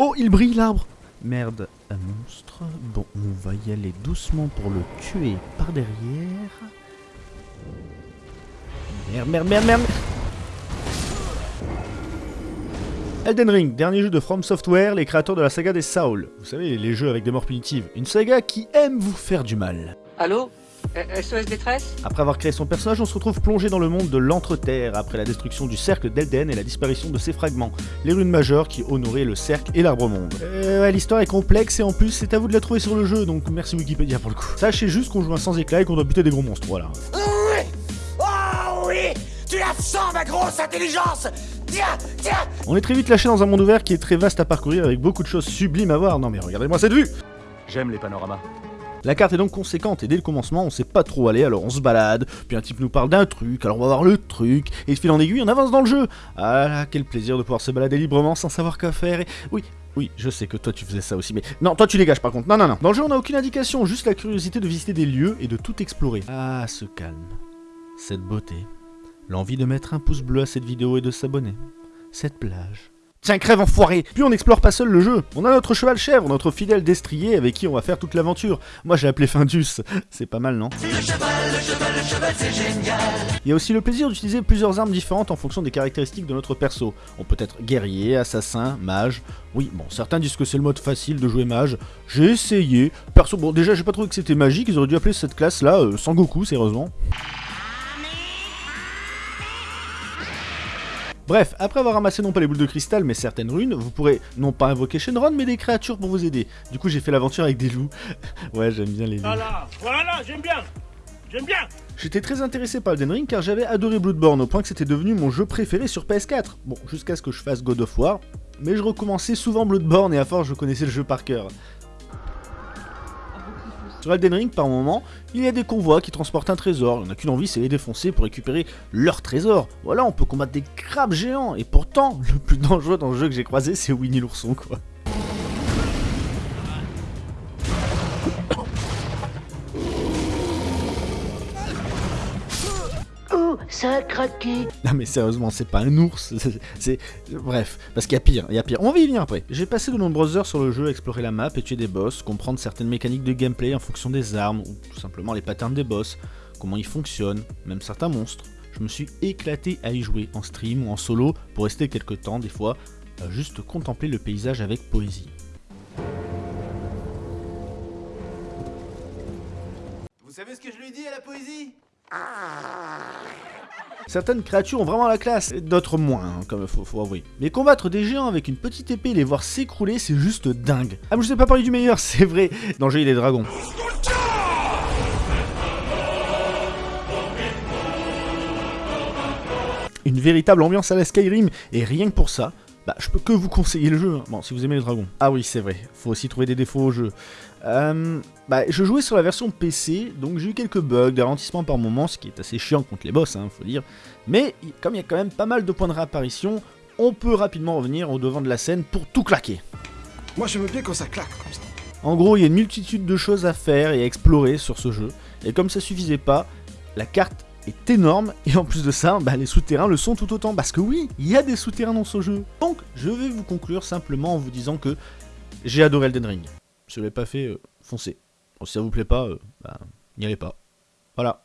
Oh, il brille l'arbre Merde, un monstre. Bon, on va y aller doucement pour le tuer par derrière. Merde, merde, merde, merde Elden Ring, dernier jeu de From Software, les créateurs de la saga des Saul. Vous savez, les jeux avec des morts punitives. Une saga qui aime vous faire du mal. Allô? SOS détresse Après avoir créé son personnage, on se retrouve plongé dans le monde de l'Entre-Terre, après la destruction du cercle d'Elden et la disparition de ses fragments, les runes majeures qui honoraient le cercle et l'arbre-monde. Euh, ouais, l'histoire est complexe et en plus, c'est à vous de la trouver sur le jeu, donc merci Wikipédia pour le coup. Sachez juste qu'on joue un sans éclat et qu'on doit buter des gros monstres, voilà. Oui Oh oui Tu la sens, ma grosse intelligence Tiens, tiens On est très vite lâché dans un monde ouvert qui est très vaste à parcourir avec beaucoup de choses sublimes à voir. Non mais regardez-moi cette vue J'aime les panoramas. La carte est donc conséquente et dès le commencement on sait pas trop où aller alors on se balade, puis un type nous parle d'un truc, alors on va voir le truc, et de fil en aiguille on avance dans le jeu. Ah là, quel plaisir de pouvoir se balader librement sans savoir quoi faire et... Oui, oui, je sais que toi tu faisais ça aussi, mais... Non, toi tu dégages par contre, non, non, non. Dans le jeu on n'a aucune indication, juste la curiosité de visiter des lieux et de tout explorer. Ah, ce calme, cette beauté, l'envie de mettre un pouce bleu à cette vidéo et de s'abonner, cette plage... Tiens, crève enfoiré Puis on n'explore pas seul le jeu. On a notre cheval chèvre, notre fidèle destrier avec qui on va faire toute l'aventure. Moi j'ai appelé Findus. C'est pas mal, non Il y a aussi le plaisir d'utiliser plusieurs armes différentes en fonction des caractéristiques de notre perso. On peut être guerrier, assassin, mage. Oui, bon, certains disent que c'est le mode facile de jouer mage. J'ai essayé. Perso, bon, déjà j'ai pas trouvé que c'était magique. Ils auraient dû appeler cette classe là euh, Sangoku, sérieusement. Bref, après avoir ramassé non pas les boules de cristal mais certaines runes, vous pourrez non pas invoquer Shenron mais des créatures pour vous aider. Du coup j'ai fait l'aventure avec des loups. ouais j'aime bien les loups. Voilà, voilà, j'aime bien J'aime bien J'étais très intéressé par Elden Ring car j'avais adoré Bloodborne au point que c'était devenu mon jeu préféré sur PS4. Bon, jusqu'à ce que je fasse God of War, mais je recommençais souvent Bloodborne et à force je connaissais le jeu par cœur. Sur Elden Ring, par moment, il y a des convois qui transportent un trésor. On n'a qu'une envie, c'est les défoncer pour récupérer leur trésor. Voilà, on peut combattre des crabes géants. Et pourtant, le plus dangereux dans le jeu que j'ai croisé, c'est Winnie l'ourson, quoi. Ça a craqué Non mais sérieusement, c'est pas un ours, c'est... Bref, parce qu'il y a pire, il y a pire. On va y venir après. J'ai passé de nombreuses heures sur le jeu à explorer la map et tuer des boss, comprendre certaines mécaniques de gameplay en fonction des armes, ou tout simplement les patterns des boss, comment ils fonctionnent, même certains monstres. Je me suis éclaté à y jouer en stream ou en solo pour rester quelques temps, des fois, à juste contempler le paysage avec poésie. Vous savez ce que je lui dis à la poésie? Certaines créatures ont vraiment la classe, d'autres moins, hein, comme faut, faut avouer. Mais combattre des géants avec une petite épée et les voir s'écrouler, c'est juste dingue. Ah mais je sais pas parler du meilleur, c'est vrai, dans le jeu il. Une véritable ambiance à la Skyrim, et rien que pour ça, bah, je peux que vous conseiller le jeu. Hein. Bon, si vous aimez les dragons. Ah oui, c'est vrai. Faut aussi trouver des défauts au jeu. Euh, bah, je jouais sur la version PC, donc j'ai eu quelques bugs, des ralentissements par moments, ce qui est assez chiant contre les boss, hein, faut dire. Mais comme il y a quand même pas mal de points de réapparition, on peut rapidement revenir au devant de la scène pour tout claquer. Moi, je veux bien quand ça claque comme ça. En gros, il y a une multitude de choses à faire et à explorer sur ce jeu. Et comme ça suffisait pas, la carte est énorme et en plus de ça, bah, les souterrains le sont tout autant parce que oui, il y a des souterrains dans ce jeu. Donc, je vais vous conclure simplement en vous disant que j'ai adoré Elden Ring. Si vous pas fait, euh, foncez. Bon, si ça vous plaît pas, euh, bah, n'y allez pas. Voilà.